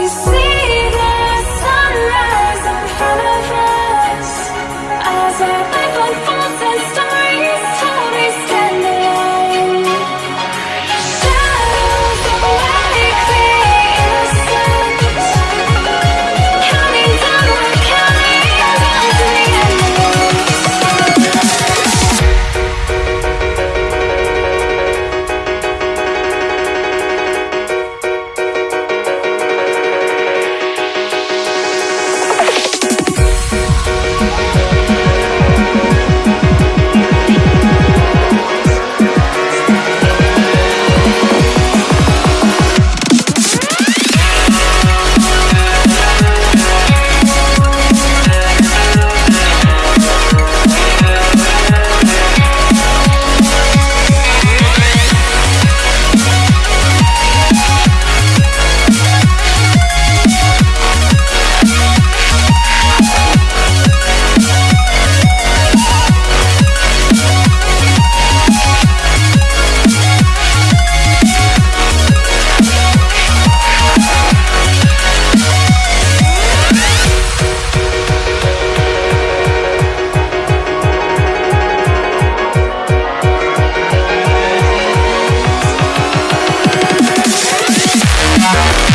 see the sunrise in front of us as our life unfolds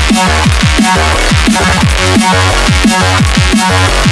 and stories told. We stand alone. Shadows of likely innocence, counting down the counting down to the end. Bye.